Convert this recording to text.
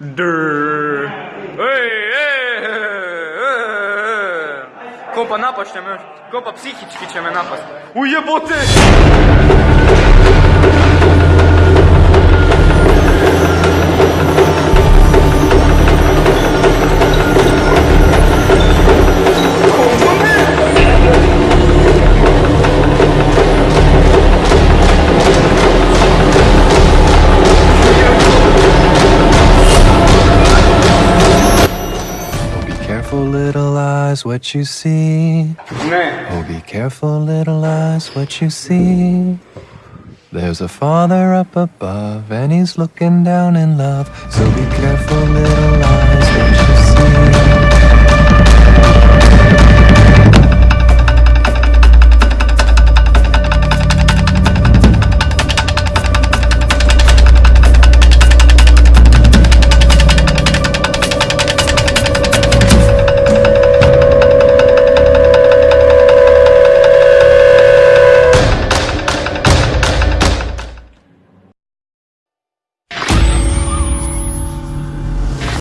Дыр. Эй, эй, эй. Kopa napašņam, kopa psihiski će me napast. Ujebote! Careful, little eyes, what you see. Ne. Oh, be careful, little eyes, what you see. There's a father up above, and he's looking down in love. So be careful, little eyes.